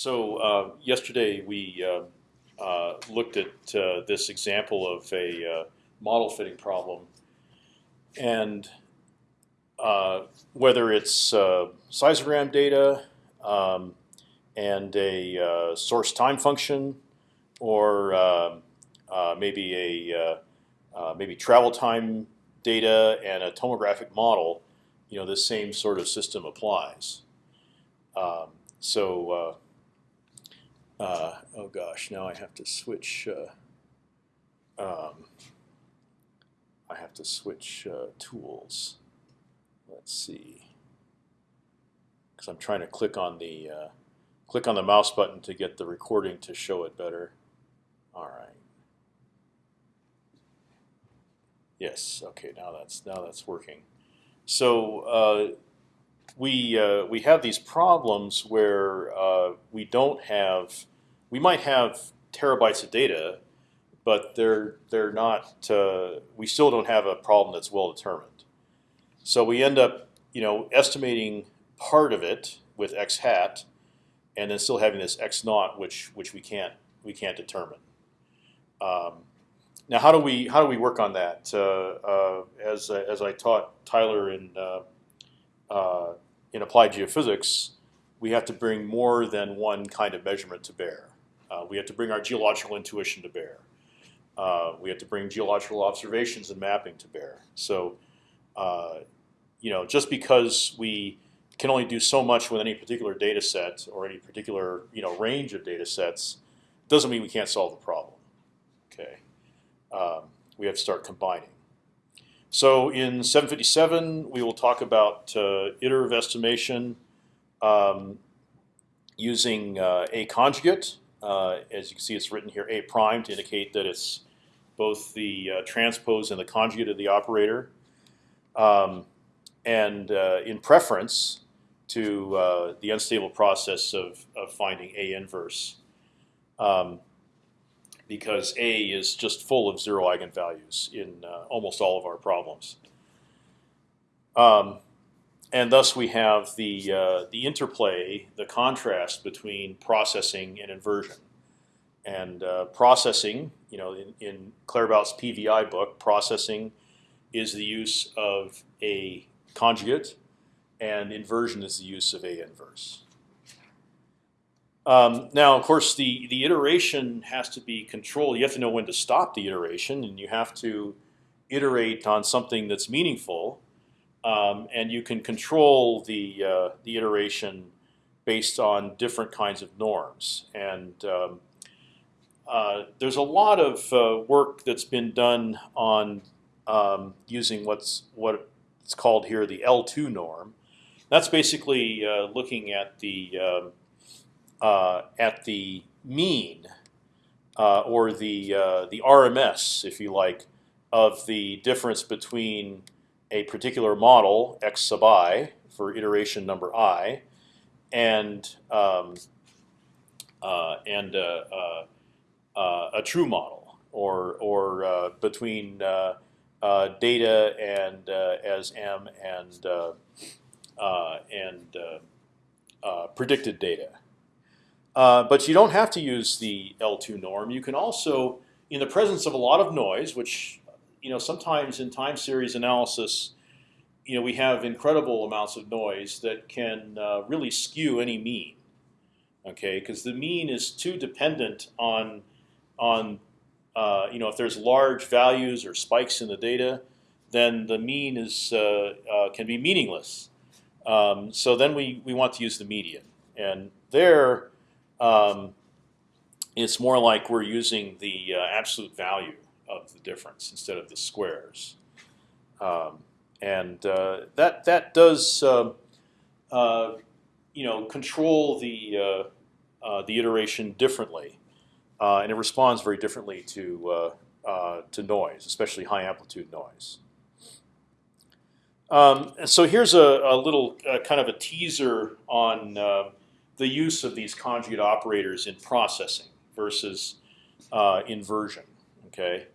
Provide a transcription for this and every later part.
So uh, yesterday we uh, uh, looked at uh, this example of a uh, model fitting problem, and uh, whether it's seismogram data um, and a source time function, or um, maybe a maybe travel time data and a tomographic model, you know, this same sort of system applies. Um, so uh, oh gosh, now I have to switch. Uh, um, I have to switch uh, tools. Let's see, because I'm trying to click on the uh, click on the mouse button to get the recording to show it better. All right. Yes. Okay. Now that's now that's working. So uh, we uh, we have these problems where uh, we don't have we might have terabytes of data, but they're they're not. Uh, we still don't have a problem that's well determined. So we end up, you know, estimating part of it with x hat, and then still having this x naught, which which we can't we can't determine. Um, now, how do we how do we work on that? Uh, uh, as as I taught Tyler in uh, uh, in applied geophysics, we have to bring more than one kind of measurement to bear. Uh, we have to bring our geological intuition to bear. Uh, we have to bring geological observations and mapping to bear. So, uh, you know, just because we can only do so much with any particular data set or any particular you know range of data sets, doesn't mean we can't solve the problem. Okay, um, we have to start combining. So in 757, we will talk about uh, iterative estimation um, using uh, a conjugate. Uh, as you can see, it's written here A prime to indicate that it's both the uh, transpose and the conjugate of the operator. Um, and uh, in preference to uh, the unstable process of, of finding A inverse. Um, because A is just full of zero eigenvalues in uh, almost all of our problems. Um, and thus we have the uh, the interplay, the contrast between processing and inversion. And uh, processing, you know, in, in Claerbout's PVI book, processing is the use of a conjugate, and inversion is the use of a inverse. Um, now, of course, the the iteration has to be controlled. You have to know when to stop the iteration, and you have to iterate on something that's meaningful um, and you can control the uh, the iteration based on different kinds of norms. And um, uh, there's a lot of uh, work that's been done on um, using what's what it's called here the L2 norm. That's basically uh, looking at the um, uh, at the mean uh, or the the RMS, if you like, of the difference between a particular model x sub i for iteration number i, and um, uh, and uh, uh, uh a true model, or or uh, between data and as m and and predicted data. but you don't have to use the L2 norm. You can also, in the presence of a lot of noise, which you know, sometimes in time series analysis, you know, we have incredible amounts of noise that can uh, really skew any mean. Okay, because the mean is too dependent on on uh, you know if there's large values or spikes in the data, then the mean is uh, uh can be meaningless. Um, so then we we want to use the median, and there um, it's more like we're using the uh, absolute value of the difference instead of the squares. Um, and uh, that that does uh, uh, you know control the uh, uh, the iteration differently, uh, and it responds very differently to to noise, especially high amplitude noise. Um, so here's a, a little kind of a teaser on the use of these conjugate operators in processing versus inversion. Okay.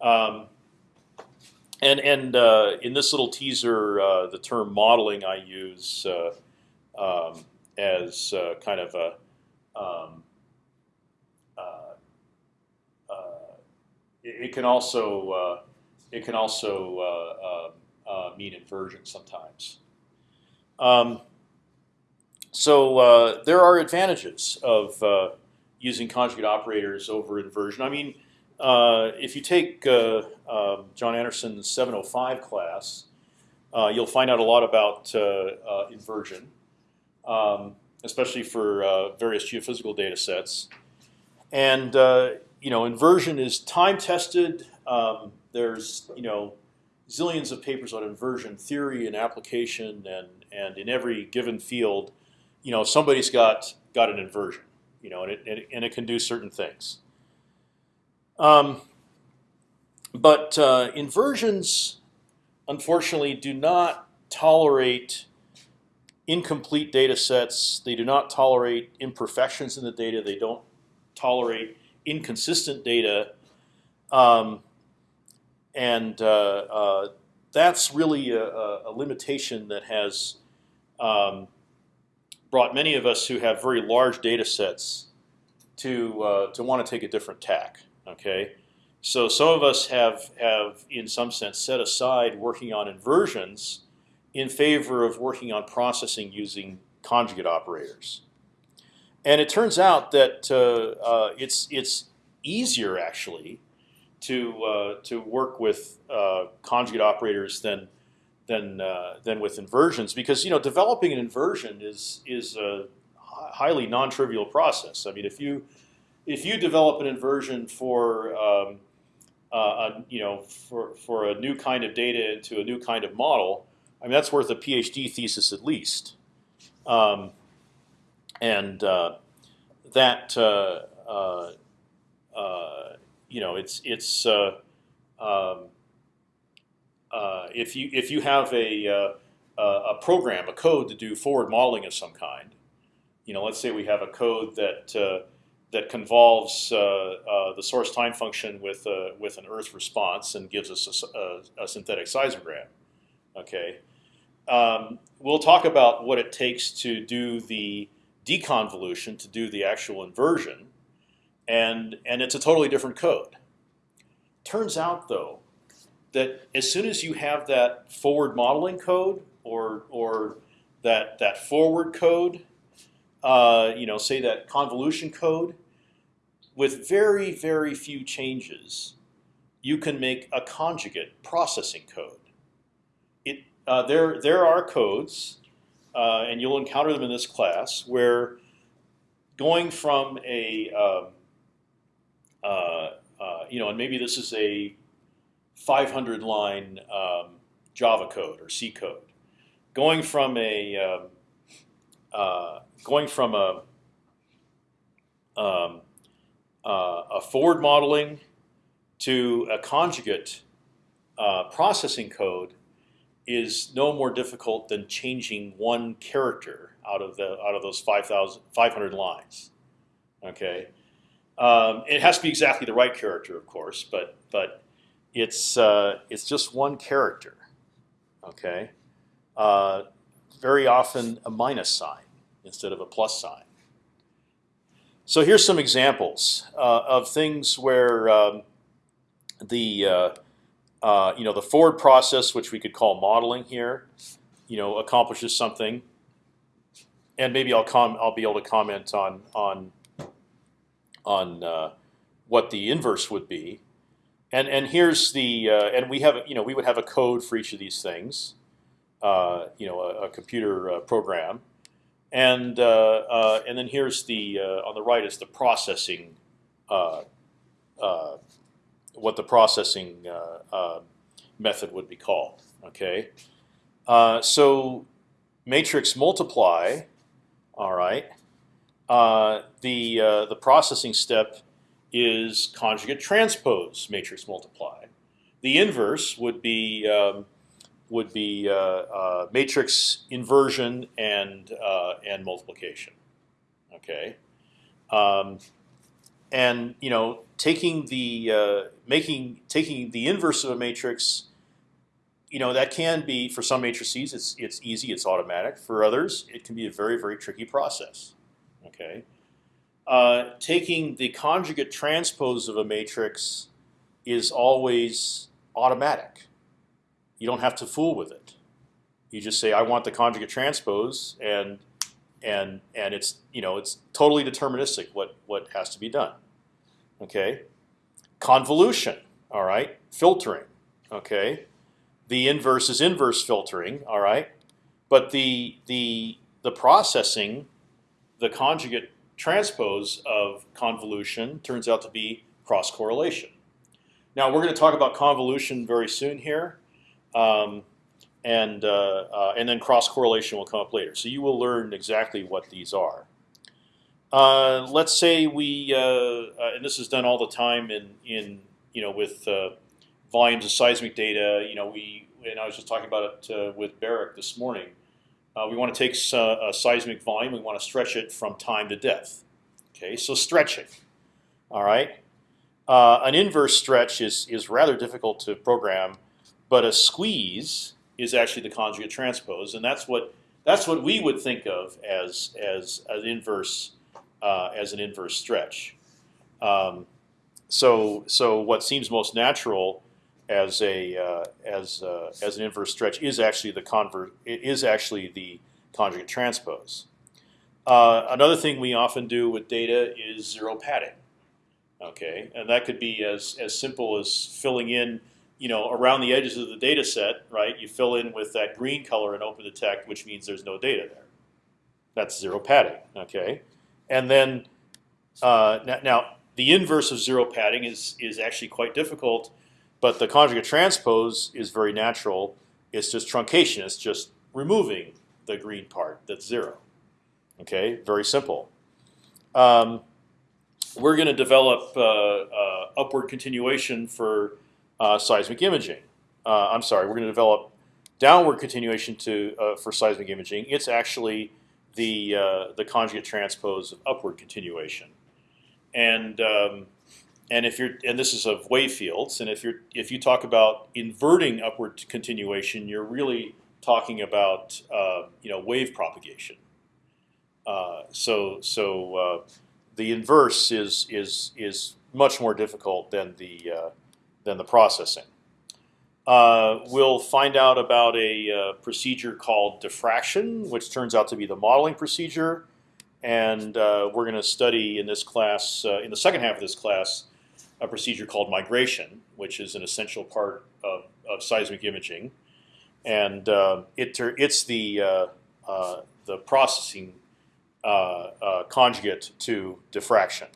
Um, and and uh, in this little teaser, uh, the term modeling I use uh, um, as uh, kind of a um, uh, uh, it, it can also it can also mean inversion sometimes. Um, so there are advantages of using conjugate operators over inversion. I mean, uh, if you take uh, um, John Anderson's 705 class, uh, you'll find out a lot about uh, inversion, um, especially for various geophysical data sets. And you know, inversion is time tested. Um, there's you know zillions of papers on inversion theory and application, and and in every given field, you know somebody's got got an inversion, you know, and it and it can do certain things. Um, but uh, inversions, unfortunately, do not tolerate incomplete data sets. They do not tolerate imperfections in the data. They don't tolerate inconsistent data. Um, and uh, uh, that's really a, a, limitation that has um, brought many of us who have very large data sets to uh, to want to take a different tack. Okay, so some of us have have in some sense set aside working on inversions in favor of working on processing using conjugate operators. And it turns out that uh, uh, it's it's easier actually to uh, to work with uh, conjugate operators than than uh, than with inversions because you know developing an inversion is is a highly non-trivial process. I mean, if you if you develop an inversion for um, uh, a, you know for for a new kind of data into a new kind of model, I mean that's worth a PhD thesis at least, um, and uh, that uh, uh, uh you know it's it's uh, um, if you if you have a a program, a code to do forward modeling of some kind, you know, let's say we have a code that that convolves uh, uh, the source time function with uh, with an Earth response and gives us a, a, a synthetic seismogram. Okay, um, we'll talk about what it takes to do the deconvolution, to do the actual inversion, and and it's a totally different code. Turns out though that as soon as you have that forward modeling code or or that that forward code uh, you know, say that convolution code, with very, very few changes, you can make a conjugate processing code. It, uh, there, there are codes, uh, and you'll encounter them in this class, where going from a, um, uh, uh you know, and maybe this is a 500 line um, Java code or C code, going from a um, uh, going from a um, uh, a forward modeling to a conjugate uh, processing code is no more difficult than changing one character out of the out of those 500 lines. Okay, um, it has to be exactly the right character, of course, but but it's uh, it's just one character. Okay, uh, very often a minus sign instead of a plus sign. So here's some examples uh, of things where um, the uh, uh, you know the forward process, which we could call modeling here, you know, accomplishes something, and maybe I'll com I'll be able to comment on on on uh, what the inverse would be, and and here's the uh, and we have you know we would have a code for each of these things, uh, you know, a, a computer program and uh, uh, and then here's the uh, on the right is the processing, what the processing method would be called. Okay, so matrix multiply. All right, the the processing step is conjugate transpose matrix multiply. The inverse would be um, would be uh, uh, matrix inversion and uh, and multiplication. Okay, um, and you know taking the making taking the inverse of a matrix. You know that can be for some matrices it's it's easy it's automatic for others it can be a very very tricky process. Okay, uh, taking the conjugate transpose of a matrix is always automatic. You don't have to fool with it. You just say, I want the conjugate transpose, and and and it's you know it's totally deterministic what what has to be done. Okay, convolution. All right, filtering. Okay, the inverse is inverse filtering. All right, but the the the processing, the conjugate transpose of convolution turns out to be cross correlation. Now we're going to talk about convolution very soon here, um, and uh, uh, and then cross correlation will come up later. So you will learn exactly what these are. Uh, let's say we, uh, uh, and this is done all the time in in you know with uh, volumes of seismic data. You know we, and I was just talking about it with Barrick this morning. We want to take a seismic volume. We want to stretch it from time to depth. Okay, so stretching. All right. An inverse stretch is is rather difficult to program, but a squeeze is actually the conjugate transpose, and that's what that's what we would think of as as an inverse uh, as an inverse stretch. Um, so so what seems most natural as a uh, as uh, as an inverse stretch is actually the convert is actually the conjugate transpose. Uh, another thing we often do with data is zero padding. Okay, and that could be as as simple as filling in, you know, around the edges of the data set, right? You fill in with that green color and OpendTect, which means there's no data there. That's zero padding. Okay, and then uh, now the inverse of zero padding is is actually quite difficult but the conjugate transpose is very natural. It's just truncation. It's just removing the green part that's zero. Okay, very simple. Um, we're going to develop uh, uh, upward continuation for seismic imaging. Uh, I'm sorry, we're going to develop downward continuation to uh, for seismic imaging. It's actually the uh, the conjugate transpose of upward continuation, and um, and if you're and this is of wave fields, and if you're if you talk about inverting upward continuation, you're really talking about uh, you know wave propagation. Uh, so so uh, the inverse is is is much more difficult than the uh, than the processing. Uh, we'll find out about a uh, procedure called diffraction, which turns out to be the modeling procedure, and we're going to study in this class in the second half of this class a procedure called migration, which is an essential part of, of seismic imaging, and uh, it it's the uh, uh, the processing uh, uh, conjugate to diffraction.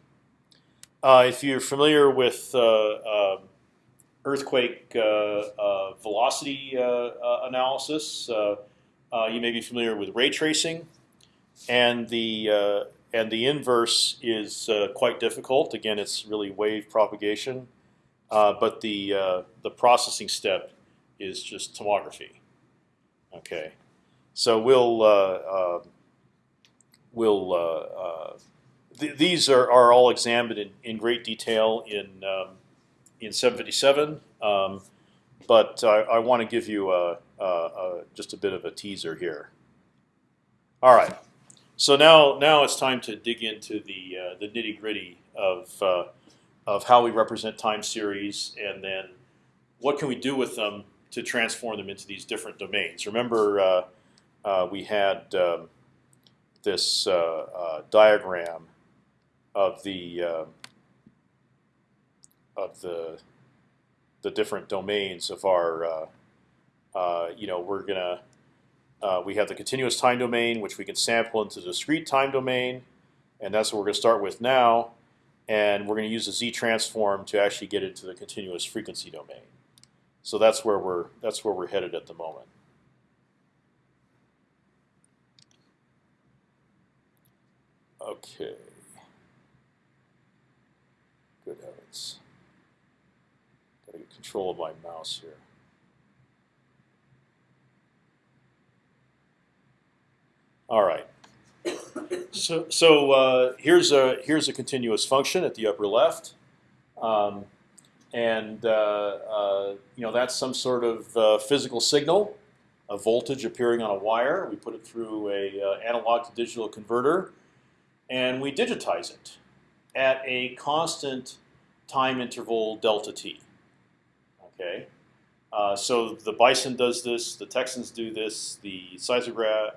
Uh, if you're familiar with earthquake velocity analysis, you may be familiar with ray tracing, and the and the inverse is uh, quite difficult. Again, it's really wave propagation, uh, but the uh, the processing step is just tomography. Okay, so we'll uh, uh, we'll uh, th these are, are all examined in, in great detail in um, in 757. Um, but I, I want to give you a, a, a, just a bit of a teaser here. All right. So now, now it's time to dig into the uh, the nitty gritty of uh, of how we represent time series, and then what can we do with them to transform them into these different domains. Remember, uh, uh we had um, this uh, uh, diagram of the of the the different domains of our. you know, we're gonna uh, we have the continuous time domain, which we can sample into the discrete time domain, and that's what we're going to start with now. And we're going to use the z transform to actually get into the continuous frequency domain. So that's where we're that's where we're headed at the moment. Okay. Good heavens. Control of my mouse here. All right. So, so uh, here's a here's a continuous function at the upper left, um, and uh, uh, you know that's some sort of uh, physical signal, a voltage appearing on a wire. We put it through a uh, analog to digital converter, and we digitize it at a constant time interval delta t. Okay, uh, so the bison does this, the Texans do this, the seis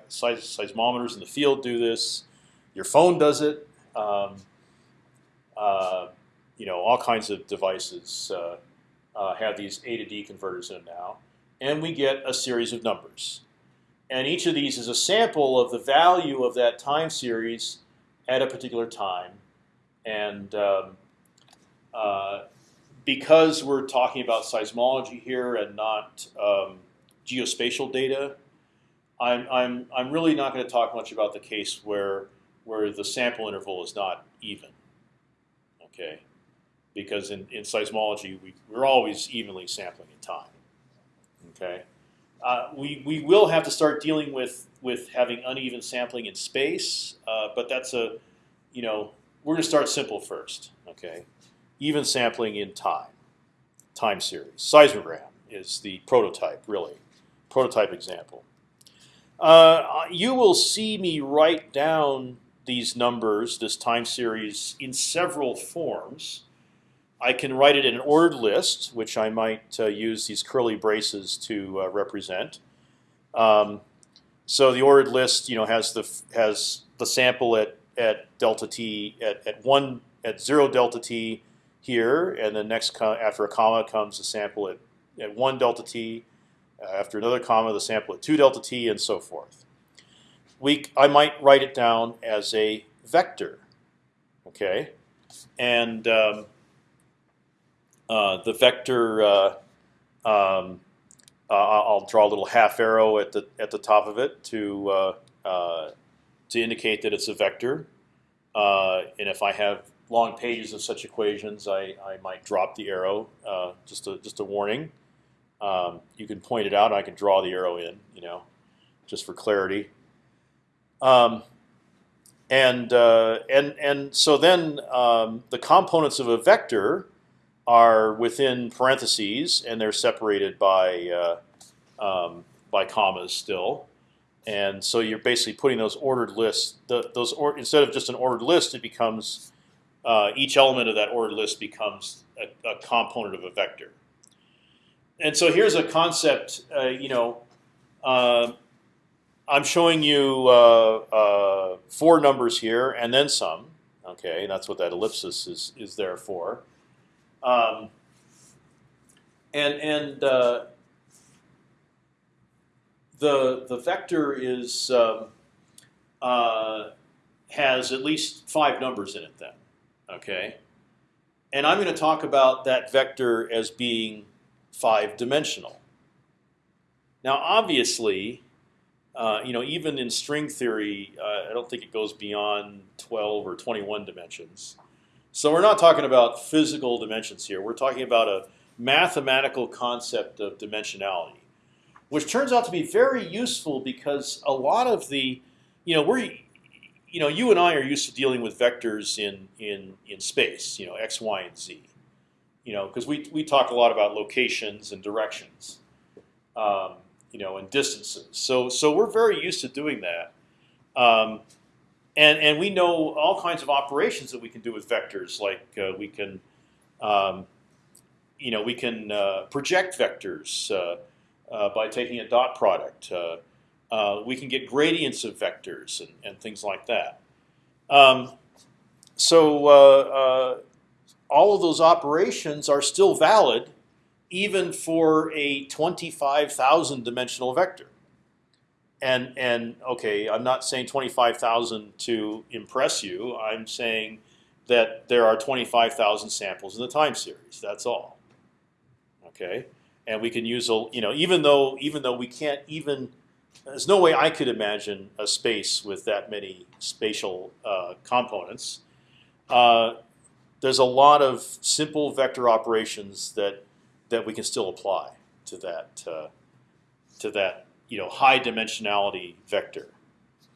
seismometers in the field do this, your phone does it. Um, uh, you know, all kinds of devices uh, uh, have these A to D converters in them now, and we get a series of numbers. And each of these is a sample of the value of that time series at a particular time. And um, uh, because we're talking about seismology here and not um, geospatial data, I'm, I'm, I'm really not going to talk much about the case where, where the sample interval is not even. Okay, because in, in seismology we, we're always evenly sampling in time. Okay, uh, we we will have to start dealing with with having uneven sampling in space, uh, but that's a you know we're going to start simple first. Okay, even sampling in time, time series. Seismogram is the prototype, really, prototype example. Uh, you will see me write down these numbers, this time series, in several forms. I can write it in an ordered list, which I might uh, use these curly braces to uh, represent. Um, so the ordered list, you know, has the has the sample at at delta t at, at one at zero delta t here, and then next after a comma comes the sample at at one delta t. Uh, after another comma, the sample at two delta t, and so forth. We I might write it down as a vector, okay, and um, uh, the vector. Uh, um, uh, I'll draw a little half arrow at the at the top of it to uh, uh, to indicate that it's a vector. and if I have long pages of such equations, I, I might drop the arrow. just a just a warning. Um, you can point it out. And I can draw the arrow in. You know, just for clarity. Um, and uh, and and so then um, the components of a vector are within parentheses, and they're separated by uh, um, by commas still. And so you're basically putting those ordered lists. The, those or, instead of just an ordered list, it becomes uh, each element of that ordered list becomes a, a, component of a vector. And so here's a concept. Uh, you know, uh, I'm showing you uh, uh, four numbers here and then some. Okay, that's what that ellipsis is is there for. Um, and and uh, the the vector is um, has at least five numbers in it then. Okay, and I'm going to talk about that vector as being five dimensional. Now, obviously, uh, you know, even in string theory, uh, I don't think it goes beyond 12 or 21 dimensions. So we're not talking about physical dimensions here. We're talking about a mathematical concept of dimensionality, which turns out to be very useful because a lot of the, you know, we're, you know, you and I are used to dealing with vectors in in in space, you know, x, y, and z, you know, because we we talk a lot about locations and directions, um, you know, and distances. So so we're very used to doing that. Um, and and we know all kinds of operations that we can do with vectors, like uh, we can, um, you know, we can uh, project vectors uh, uh by taking a dot product. Uh, uh, we can get gradients of vectors and, and things like that. Um, so all of those operations are still valid, even for a twenty-five thousand dimensional vector and and okay, I'm not saying 25,000 to impress you. I'm saying that there are 25,000 samples in the time series. That's all. Okay, and we can use a you know even though even though we can't even there's no way I could imagine a space with that many spatial uh, components. Uh, there's a lot of simple vector operations that that we can still apply to that uh, to that you know high dimensionality vector.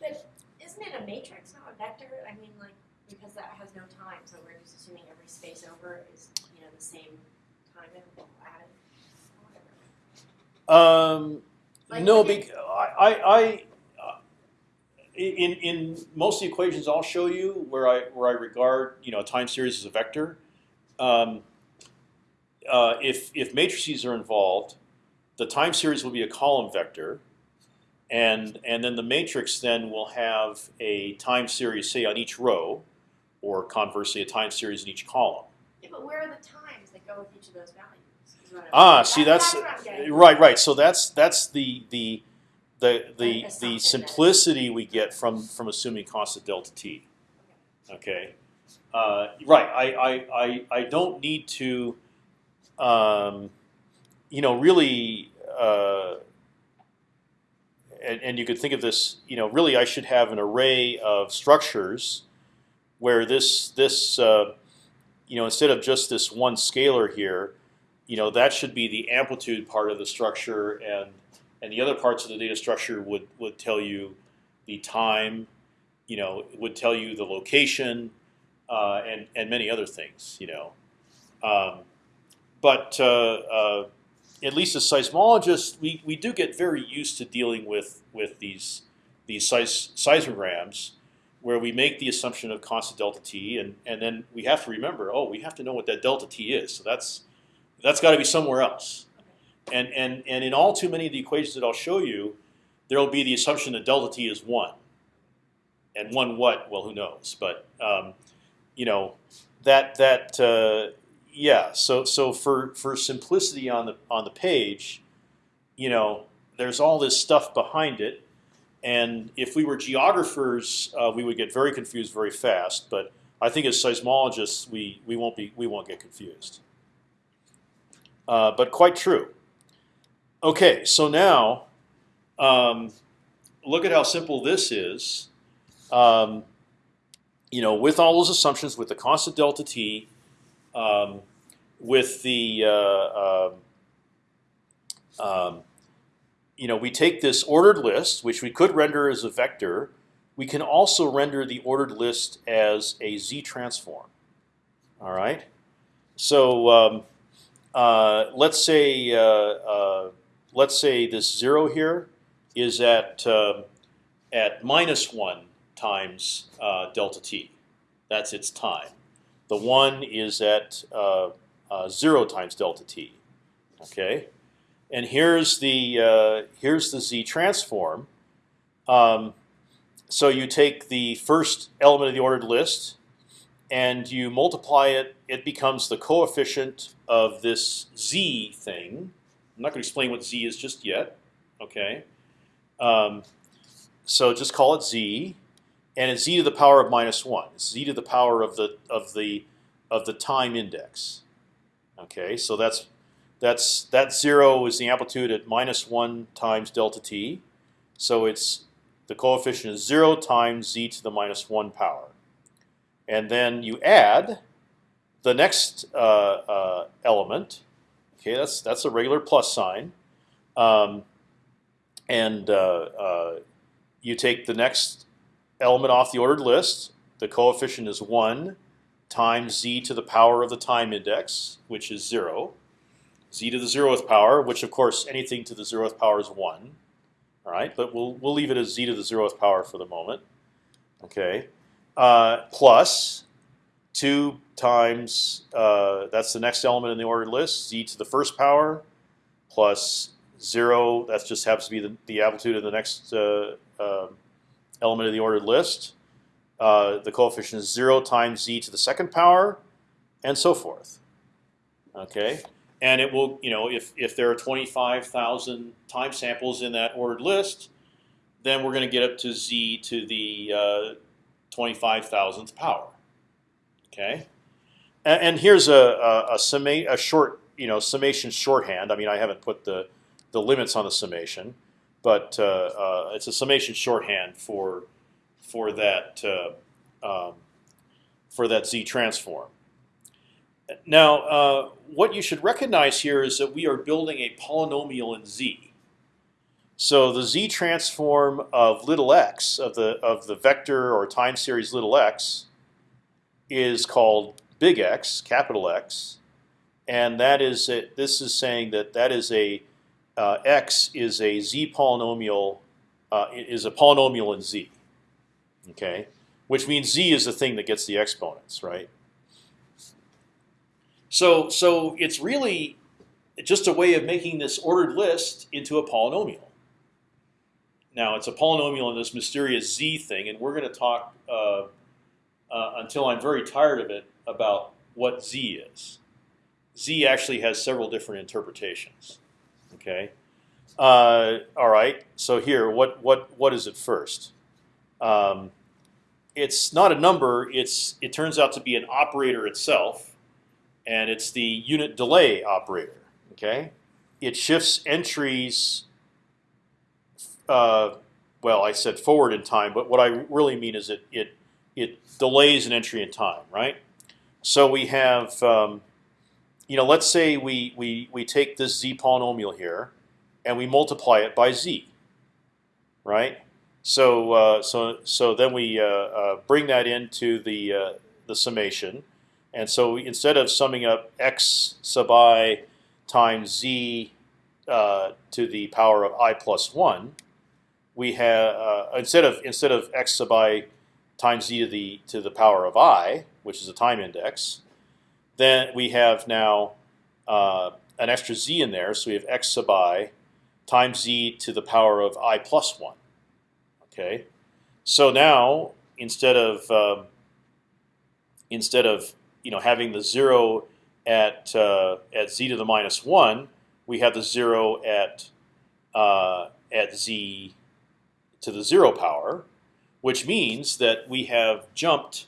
But isn't it a matrix, not a vector? I mean, like because that has no time, so we're just assuming every space over is you know the same time interval added. Um, Like, no, look at- bec- I, I, I uh, in in most of the equations I'll show you where I where I regard you know a time series as a vector, um, uh, if if matrices are involved, the time series will be a column vector, and and then the matrix then will have a time series say on each row, or conversely a time series in each column. Yeah, but where are the times that go with each of those values? Is what I'm- Ah, see that's what I'm getting. right, right. So that's that's the the the the the simplicity we get from from assuming constant delta t. Okay, uh, right. I, I I I don't need to, um, you know, really. Uh, and, and you could think of this, you know, really I should have an array of structures where this this uh, you know instead of just this one scalar here, you know that should be the amplitude part of the structure, and and the other parts of the data structure would would tell you the time, you know, it would tell you the location, uh, and and many other things, you know. Um, but uh, uh, at least as seismologists, we, we do get very used to dealing with with these these seis seismograms, where we make the assumption of constant delta t, and and then we have to remember, oh, we have to know what that delta t is. So that's that's got to be somewhere else. And and and in all too many of the equations that I'll show you, there will be the assumption that delta t is one. And one what? Well, who knows? But um, you know that that uh, yeah. So so for for simplicity on the on the page, you know, there's all this stuff behind it, and if we were geographers, uh, we would get very confused very fast. But I think as seismologists, we we won't be we won't get confused. Uh, but quite true. Okay, so now um, look at how simple this is. Um, you know, with all those assumptions, with the constant delta t, um, with the uh, uh, you know, we take this ordered list, which we could render as a vector. We can also render the ordered list as a z transform. All right. So um, uh, let's say uh, uh, let's say this zero here is at at minus one times delta t. That's its time. The one is at zero times delta t. Okay, and here's the here's the z transform. Um, so you take the first element of the ordered list, and you multiply it. It becomes the coefficient of this z thing. I'm not going to explain what z is just yet. Okay, um, so just call it z, and it's z to the power of minus one. It's z to the power of the of the of the time index. Okay, so that's that's that zero is the amplitude at minus one times delta t. So it's the coefficient is zero times z to the minus one power, and then you add the next uh, uh, element. Okay, that's that's a regular plus sign, um, and uh, uh you take the next element off the ordered list. The coefficient is one times z to the power of the time index, which is zero. z to the zeroth power, which of course anything to the zeroth power is one. All right, but we'll we'll leave it as z to the zeroth power for the moment. Okay, uh, plus two times uh, that's the next element in the ordered list, z to the first power, plus zero. That just happens to be the, the amplitude of the next uh, uh, element of the ordered list. Uh, the coefficient is zero times z to the second power, and so forth. Okay, and it will, you know, if if there are twenty five thousand time samples in that ordered list, then we're going to get up to z to the uh, twenty five thousandth power. Okay, and, and here's a a, a, summa, a short, you know, summation shorthand. I mean, I haven't put the the limits on the summation, but uh, uh, it's a summation shorthand for for that uh, um, for that z transform. Now, uh, what you should recognize here is that we are building a polynomial in z. So the z transform of little x of the of the vector or time series little x is called big X, capital X, and that is a, this is saying that that is a uh, x is a z polynomial uh, is a polynomial in z. Okay, which means z is the thing that gets the exponents, right? So so it's really just a way of making this ordered list into a polynomial. Now it's a polynomial in this mysterious z thing, and we're going to talk uh, uh, until I'm very tired of it about what z is. z actually has several different interpretations. Okay. Uh, all right. So here, what what what is it first? Um, it's not a number. It's it turns out to be an operator itself, and it's the unit delay operator. Okay, it shifts entries. Uh, well, I said forward in time, but what I really mean is it it it delays an entry in time, right? So we have, um, you know, let's say we we we take this z polynomial here, and we multiply it by z, right? So uh, so so then we uh, uh, bring that into the uh, the summation, and so instead of summing up x sub i times z uh, to the power of i plus one, we have uh, instead of instead of x sub i times z to the to the power of i, which is a time index, then we have now uh, an extra z in there. So we have x sub i times z to the power of i plus one. Okay, so now instead of um, instead of you know having the zero at uh, at z to the minus one, we have the zero at uh, at z to the zero power, which means that we have jumped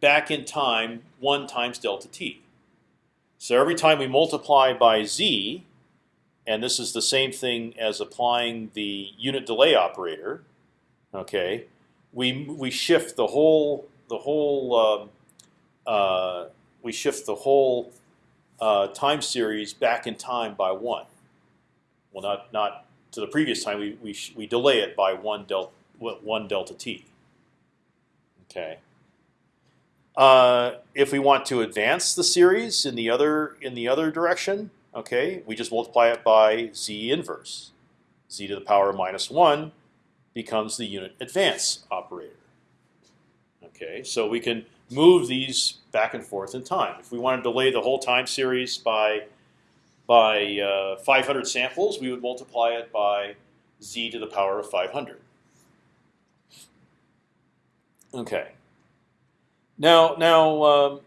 back in time one times delta t. So every time we multiply by z, and this is the same thing as applying the unit delay operator, okay, we we shift the whole the whole um, uh, we shift the whole uh, time series back in time by one. Well, not not to the previous time. We we we delay it by one delta one delta t. Okay. Uh, if we want to advance the series in the other in the other direction, okay, we just multiply it by z inverse. z to the power of minus one becomes the unit advance operator. Okay, so we can move these back and forth in time. If we want to delay the whole time series by by uh, 500 samples, we would multiply it by z to the power of 500. Okay. Now, now um,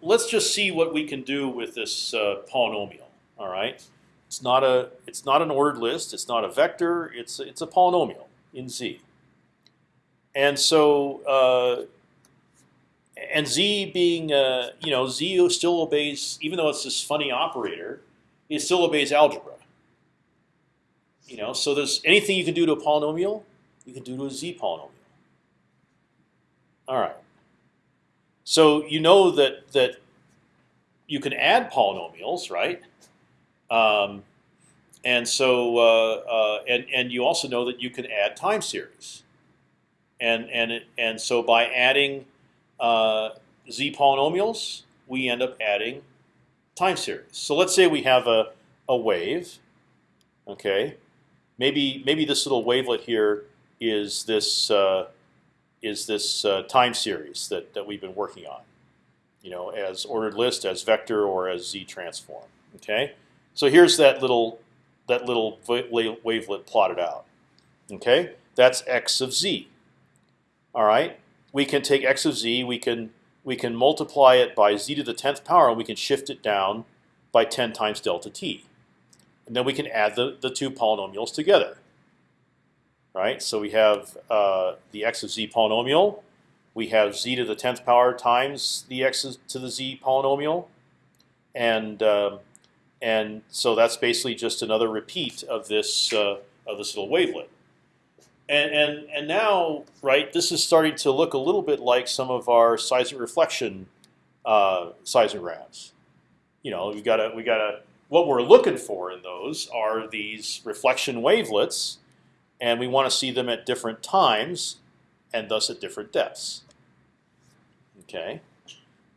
let's just see what we can do with this uh, polynomial. All right. It's not a it's not an ordered list. It's not a vector. It's it's a polynomial in z. And so uh, and z being uh, you know z still obeys even though it's this funny operator, it still obeys algebra. You know, so there's anything you can do to a polynomial, you can do to a z polynomial. All right. So you know that that you can add polynomials, right? Um, and so uh, uh, and and you also know that you can add time series. And and it, and so by adding uh, z polynomials, we end up adding time series. So let's say we have a a wave. Okay, maybe maybe this little wavelet here is this uh, is this uh, time series that that we've been working on. You know, as ordered list, as vector, or as z transform. Okay, so here's that little that little wavelet plotted out. Okay, that's x of z. All right, we can take x of z, we can we can multiply it by z to the tenth power, and we can shift it down by 10 times delta t. And then we can add the, the two polynomials together. Right, so we have uh, the x of z polynomial. We have z to the tenth power times the x to the z polynomial, and uh, and so that's basically just another repeat of this uh, of this little wavelet. And and and now, right, this is starting to look a little bit like some of our seismic reflection uh, seismographs. You know, we've got to we got to what we're looking for in those are these reflection wavelets, and we want to see them at different times, and thus at different depths. Okay,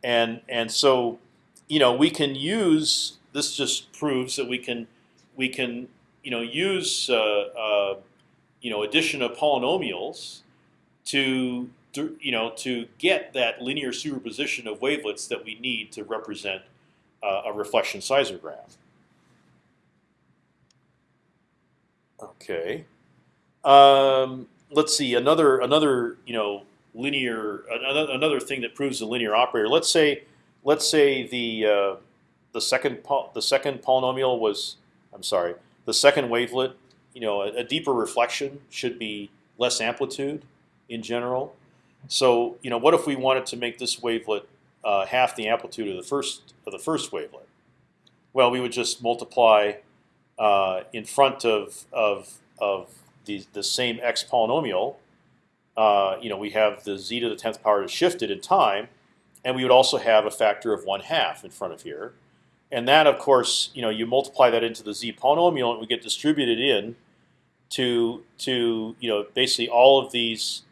and and so, you know, we can use this just proves that we can we can you know use uh, uh, you know addition of polynomials to, you know to get that linear superposition of wavelets that we need to represent uh, a reflection seismogram. Okay. Um, let's see another another you know linear another another thing that proves a linear operator. Let's say let's say the uh, the second the second polynomial was I'm sorry the second wavelet you know a, a, deeper reflection should be less amplitude in general. So you know what if we wanted to make this wavelet uh, half the amplitude of the first of the first wavelet? Well, we would just multiply uh, in front of of of the the same x polynomial. Uh, you know we have the z to the tenth power shifted in time, and we would also have a factor of one half in front of here. And that, of course, you know, you multiply that into the z polynomial, and we get distributed in to to you know basically all of these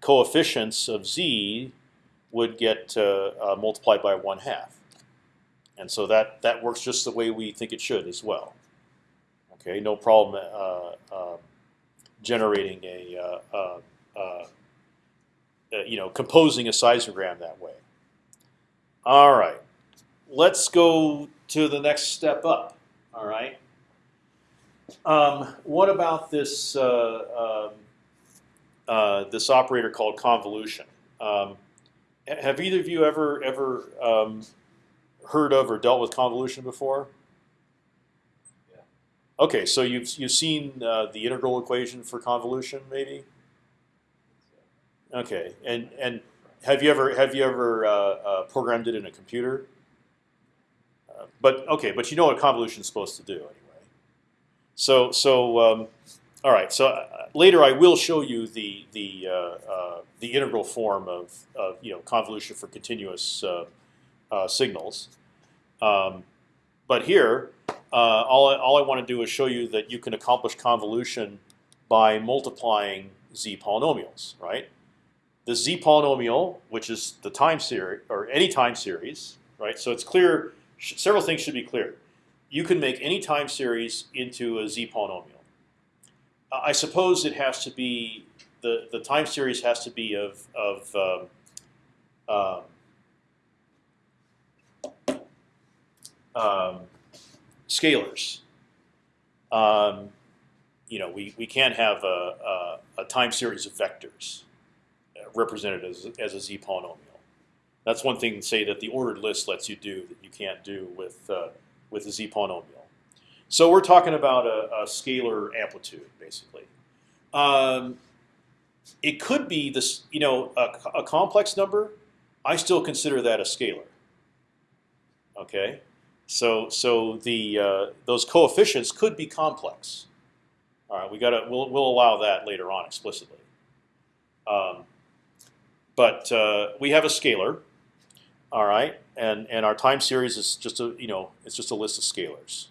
coefficients of z would get uh, uh, multiplied by one half, and so that that works just the way we think it should as well. Okay, no problem uh, um, generating a uh, uh, uh, you know composing a seismogram that way. All right, let's go to the next step up. All right. Um, what about this uh, um, uh, this operator called convolution? Um, have either of you ever ever um, heard of or dealt with convolution before? Yeah. Okay, so you've you've seen uh, the integral equation for convolution, maybe? Okay, and and have you ever have you ever uh, uh, programmed it in a computer? Uh, but okay, but you know what convolution is supposed to do anyway. So so um, all right. So uh, later I will show you the the uh, uh, the integral form of, of you know convolution for continuous signals. Um, but here, all I, all I want to do is show you that you can accomplish convolution by multiplying z polynomials, right? The z polynomial, which is the time series or any time series, right? So it's clear. Several things should be clear you can make any time series into a z polynomial. I suppose it has to be the the time series has to be of of um, um, um, scalars. Um, you know, we, we can't have a, a, a, time series of vectors represented as, as a z polynomial. That's one thing to say that the ordered list lets you do that you can't do with uh, with a z polynomial. So we're talking about a, a scalar amplitude, basically. Um, it could be this, you know, a, a, complex number. I still consider that a scalar. Okay, so so the uh, those coefficients could be complex. All right, we got to we'll we'll allow that later on explicitly. Um, but uh, we have a scalar, all right, and and our time series is just a you know it's just a list of scalars,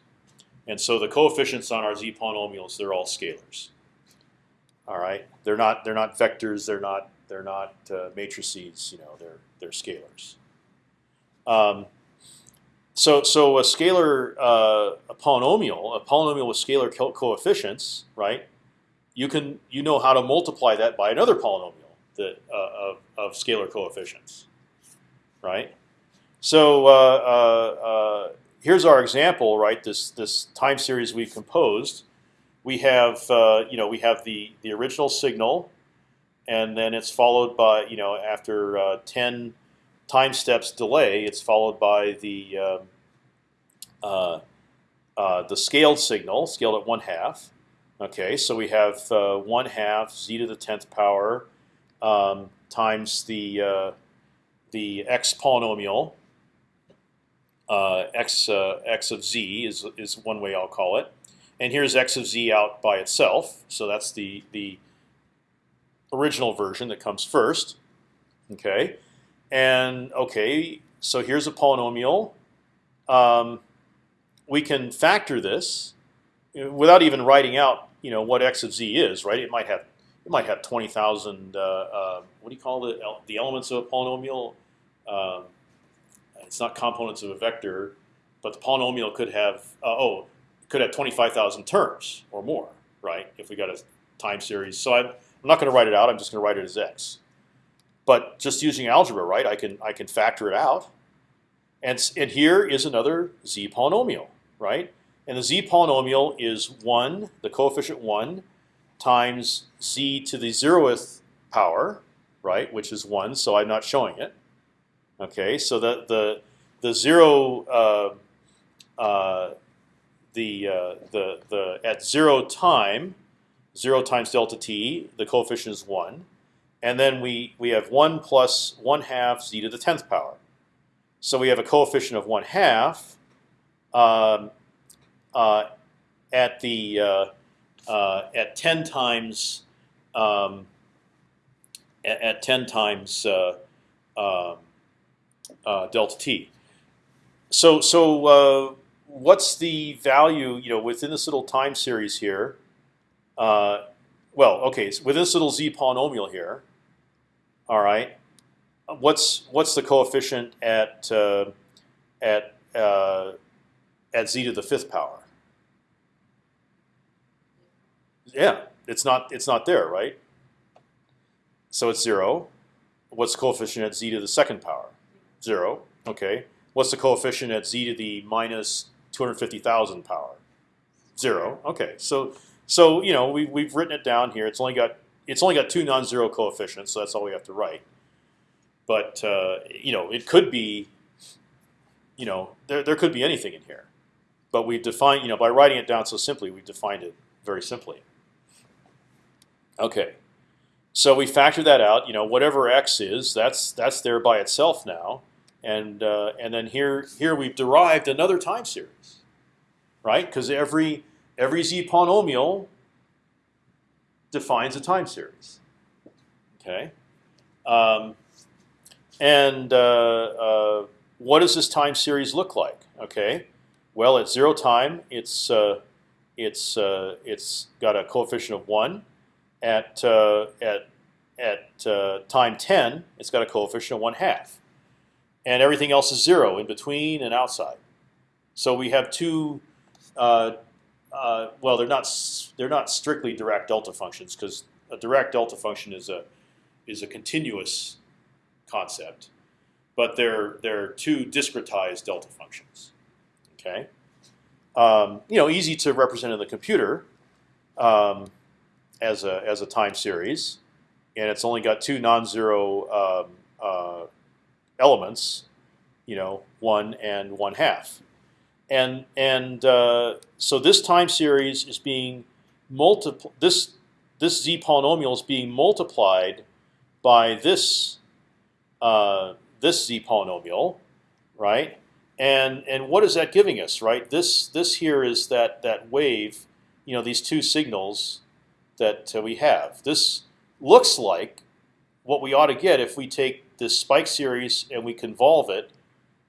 and so the coefficients on our z polynomials they're all scalars. All right, they're not they're not vectors, they're not they're not uh, matrices, you know, they're they're scalars. Um, so so a scalar uh, a polynomial, a polynomial with scalar co coefficients, right? You can you know how to multiply that by another polynomial that uh, of of scalar coefficients, right? So uh, uh, uh, here's our example, right? This this time series we've composed. We have you know we have the the original signal, and then it's followed by you know after ten time steps delay, it's followed by the um, uh, uh, the scaled signal, scaled at one half. Okay, so we have uh, one half z to the tenth power um, times the the x polynomial, uh, x uh, x of z is is one way I'll call it, and here's x of z out by itself. So that's the the original version that comes first. Okay, and okay, so here's a polynomial. Um, we can factor this without even writing out, you know, what x of z is. Right? It might have it might have twenty thousand. Uh, uh, what do you call it? The elements of a polynomial. Um, it's not components of a vector, but the polynomial could have uh, oh could have 25,000 terms or more, right? If we got a time series. So I I'm not going to write it out. I'm just going to write it as x. But just using algebra, right? I can I can factor it out. And and here is another z polynomial, right? And the z polynomial is one, the coefficient one, times z to the zeroth power, right? Which is one. So I'm not showing it. Okay. So the the the zero uh, uh, the uh, the the at zero time, zero times delta t, the coefficient is one, and then we we have one plus one half z to the tenth power. So we have a coefficient of one half um, uh, at the uh, uh, at ten times um, at, at ten times uh, um, uh, delta t. So so uh, what's the value you know within this little time series here? Uh, well, okay, so with this little z polynomial here, all right. What's what's the coefficient at uh, at uh, at z to the fifth power? Yeah, it's not it's not there, right? So it's zero. What's the coefficient at z to the second power? Zero. Okay. What's the coefficient at z to the minus two hundred fifty thousand power? Zero. Okay. So so you know we we've written it down here. It's only got it's only got two non-zero coefficients, so that's all we have to write. But uh, you know it could be you know there there could be anything in here, but we define you know by writing it down so simply we've defined it very simply. Okay. So we factor that out. You know, whatever x is, that's that's there by itself now, and uh, and then here here we've derived another time series, right? Because every every z polynomial defines a time series. Okay, um, and uh, uh, what does this time series look like? Okay, well at zero time, it's uh, it's uh, it's got a coefficient of one at uh, at at time ten, it's got a coefficient of one half, and everything else is zero in between and outside. So we have two. Uh, uh, well, they're not they're not strictly Dirac delta functions because a Dirac delta function is a is a continuous concept, but they're they're two discretized delta functions. Okay, um, you know, easy to represent in the computer. Um, as a as a time series, and it's only got two non-zero um, uh, elements, you know, one and one half, and and uh, so this time series is being multipl this this z polynomial is being multiplied by this uh, this z polynomial, right? And and what is that giving us, right? This this here is that that wave, you know, these two signals that uh, we have. This looks like what we ought to get if we take this spike series and we convolve it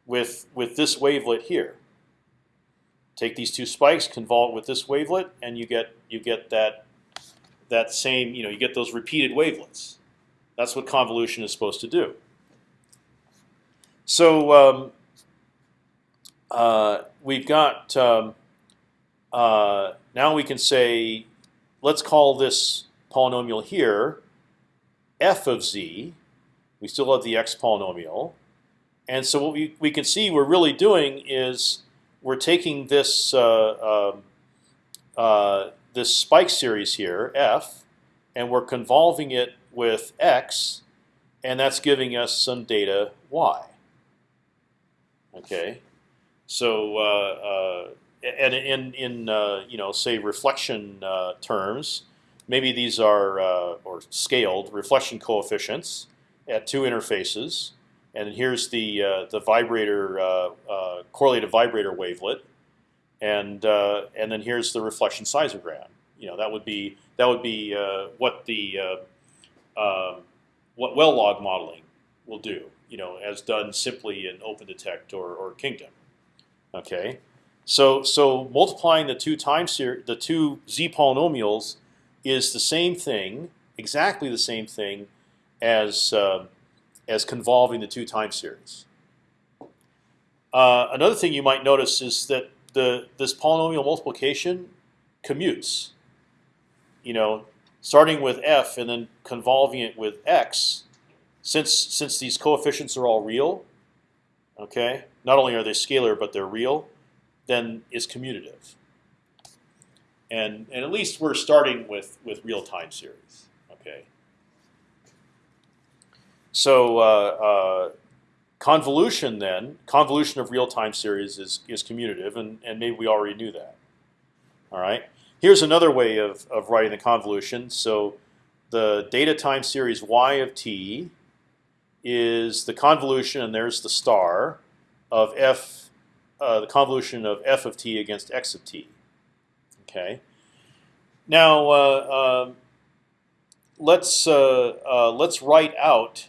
with with this wavelet here. Take these two spikes, convolve it with this wavelet, and you get you get that that same you know you get those repeated wavelets. That's what convolution is supposed to do. So um, uh, we've got um, uh, now we can say let's call this polynomial here f of z. We still have the x polynomial, and so what we we can see we're really doing is we're taking this uh, um, uh, this spike series here f, and we're convolving it with x, and that's giving us some data y. Okay, so uh, uh, and in in uh, you know say reflection uh, terms, maybe these are or scaled reflection coefficients at two interfaces, and here's the uh, the vibrator uh, uh, correlated vibrator wavelet, and uh, and then here's the reflection seismogram. You know that would be that would be uh, what the um, what well log modeling will do. You know, as done simply in OpendTect or, or Kingdom. Okay, so so multiplying the two time the two z polynomials is the same thing, exactly the same thing, as uh, as convolving the two time series. Uh, another thing you might notice is that the this polynomial multiplication commutes. You know, starting with f and then convolving it with x, since since these coefficients are all real, okay, not only are they scalar but they're real, then is commutative. And and at least we're starting with with real time series, okay. So uh, uh, convolution then, convolution of real time series is is commutative, and and maybe we already knew that. All right. Here's another way of of writing the convolution. So the data time series y of t is the convolution, and there's the star of f, uh, the convolution of f of t against x of t. Okay. Now uh, um, let's uh, uh, let's write out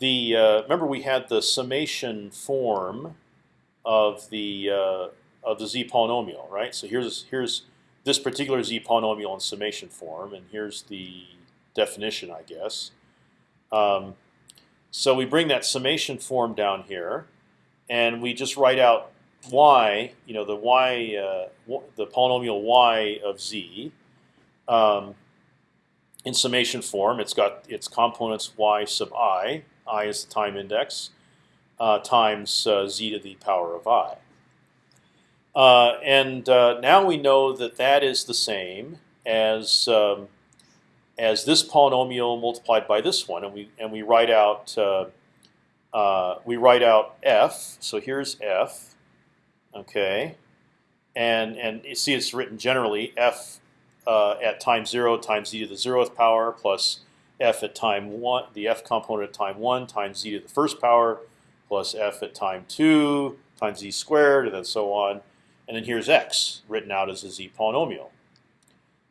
the. uh, remember, we had the summation form of the uh, of the z polynomial, right? So here's here's this particular z polynomial in summation form, and here's the definition, I guess. Um, so we bring that summation form down here, and we just write out y, you know, the y, uh, the polynomial y of z, um, in summation form. It's got its components y sub i, i is the time index, uh, times uh, z to the power of i. Uh, and uh, now we know that that is the same as um, as this polynomial multiplied by this one, and we and we write out uh, we write out f. So here's f, okay, and and you see it's written generally f at time zero times z to the zeroth power plus f at time one, the f component at time one times z to the first power plus f at time two times z squared, and then so on. And then here's x written out as a z polynomial.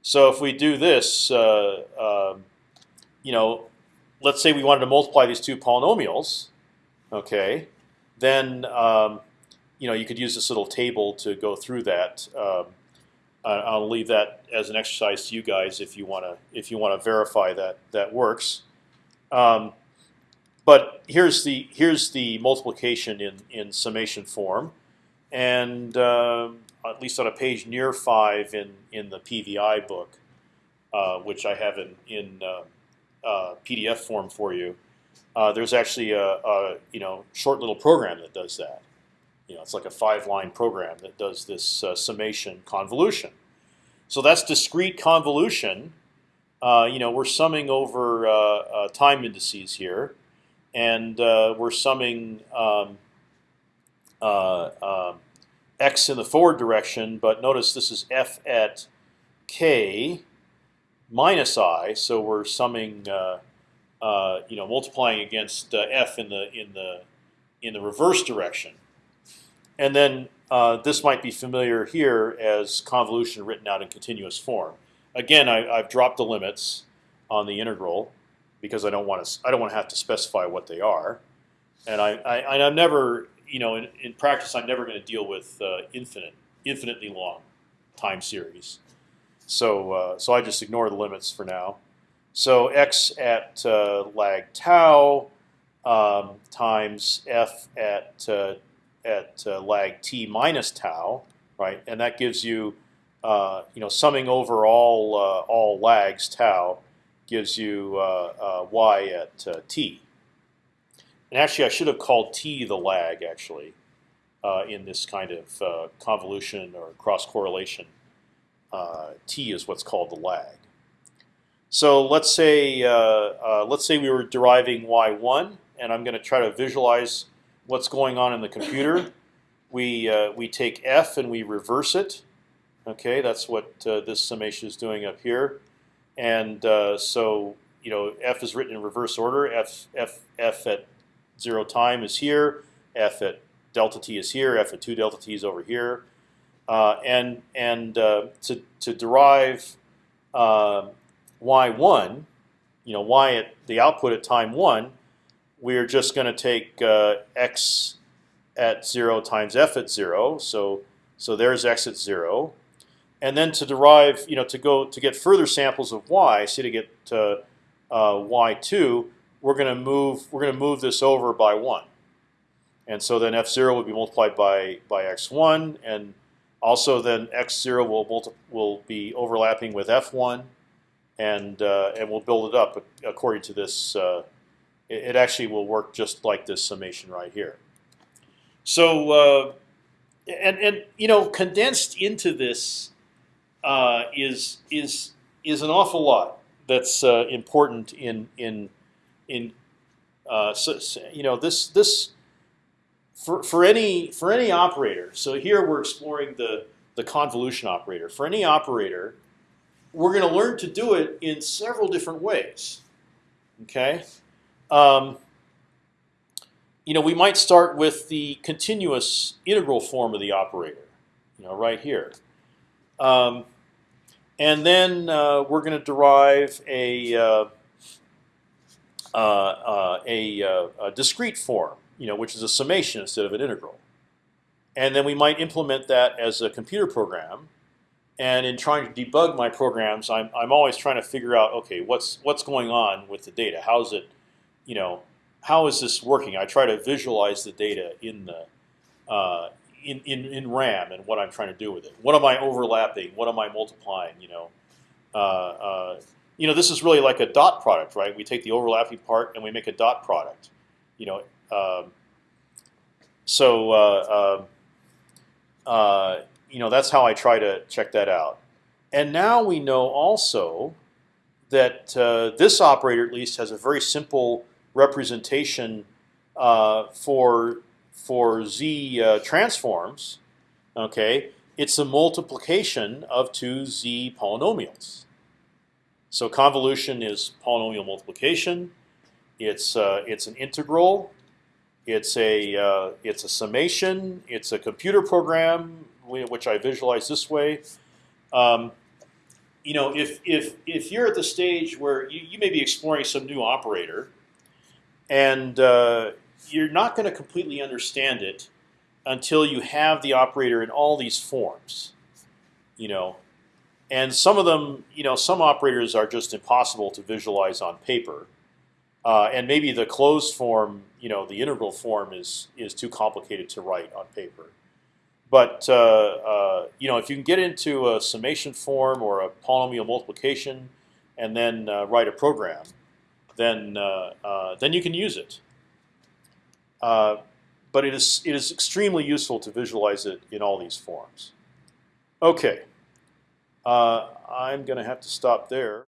So if we do this, uh, um, you know, let's say we wanted to multiply these two polynomials, okay, then um, you know you could use this little table to go through that. Um, I- I'll leave that as an exercise to you guys if you want to if you want to verify that that works. Um, but here's the here's the multiplication in in summation form, and um, at least on a page near five in in the PVI book, uh, which I have in in uh, uh, PDF form for you. Uh, there's actually a, a you know short little program that does that. You know, it's like a five-line program that does this uh, summation convolution. So that's discrete convolution. Uh, you know, we're summing over uh, uh, time indices here, and uh, we're summing um, uh, um, x in the forward direction. But notice this is f at k minus i, so we're summing, you know, multiplying against f in the in the in the reverse direction. And then uh, this might be familiar here as convolution written out in continuous form. Again, I, I've dropped the limits on the integral because I don't want to. I don't want to have to specify what they are, and I, I I'm never, you know, in, in practice, I'm never going to deal with uh, infinite, infinitely long time series. So uh, so I just ignore the limits for now. So x at uh, lag tau um, times f at uh, at uh, lag t minus tau, right? And that gives you, uh, you know, summing over all uh, all lags tau gives you uh, uh, y at uh, t. And actually, I should have called t the lag actually in this kind of convolution or cross correlation. T is what's called the lag. So let's say let's say we were deriving y1, and I'm going to try to visualize what's going on in the computer. We uh, we take f and we reverse it. Okay, that's what uh, this summation is doing up here. And uh, so you know f is written in reverse order. F f f at zero time is here. F at delta t is here. F at two delta t is over here. Uh, and and uh, to to derive y one, you know y at the output at time one, we're just going to take uh, x at zero times f at zero. So so there's x at zero, and then to derive, you know, to go to get further samples of y, say to get uh, uh, y two, we're going to move we're going to move this over by one, and so then f zero will be multiplied by by x one, and also then x zero will multi will be overlapping with f one, and uh, and we'll build it up according to this. It, it actually will work just like this summation right here. So uh, and and you know condensed into this uh, is is is an awful lot that's uh, important in in in uh, so, you know this this for for any for any operator. So here we're exploring the the convolution operator. For any operator, we're going to learn to do it in several different ways. Okay. Um, you know, we might start with the continuous integral form of the operator, you know, right here. Um, and then uh, we're going to derive a, uh, uh, uh a, uh, a, discrete form, you know, which is a summation instead of an integral. And then we might implement that as a computer program. And in trying to debug my programs, I'm, I'm always trying to figure out, okay, what's what's going on with the data? How's it, you know, how is this working? I try to visualize the data in the uh, in, in in RAM and what I'm trying to do with it. What am I overlapping? What am I multiplying? You know, uh, uh, you know, this is really like a dot product, right? We take the overlapping part and we make a dot product. You know, um, so uh, uh, uh, you know that's how I try to check that out. And now we know also that this operator at least has a very simple representation uh, for for z uh, transforms, okay, it's a multiplication of two z polynomials. So convolution is polynomial multiplication. It's uh, it's an integral. It's a uh, it's a summation. It's a computer program which I visualize this way. Um, you know, if if if you're at the stage where you, you may be exploring some new operator, and uh, you're not going to completely understand it until you have the operator in all these forms. You know, and some of them, you know, some operators are just impossible to visualize on paper, uh, and maybe the closed form, you know, the integral form is is too complicated to write on paper. But uh, uh, you know, if you can get into a summation form or a polynomial multiplication, and then uh, write a program, then uh, uh, then you can use it. Uh, but it is it is extremely useful to visualize it in all these forms. Okay, I'm going to have to stop there.